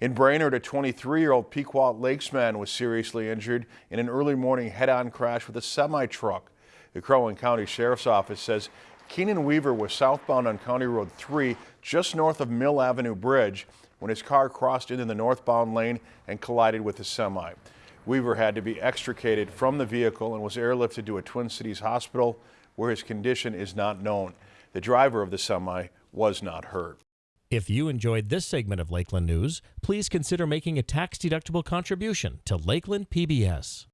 In Brainerd, a 23-year-old Pequot Lakes man was seriously injured in an early morning head-on crash with a semi-truck. The Crow Wing County Sheriff's Office says Keenan Weaver was southbound on County Road 3 just north of Mill Avenue Bridge when his car crossed into the northbound lane and collided with a semi. Weaver had to be extricated from the vehicle and was airlifted to a Twin Cities hospital where his condition is not known. The driver of the semi was not hurt. If you enjoyed this segment of Lakeland News, please consider making a tax-deductible contribution to Lakeland PBS.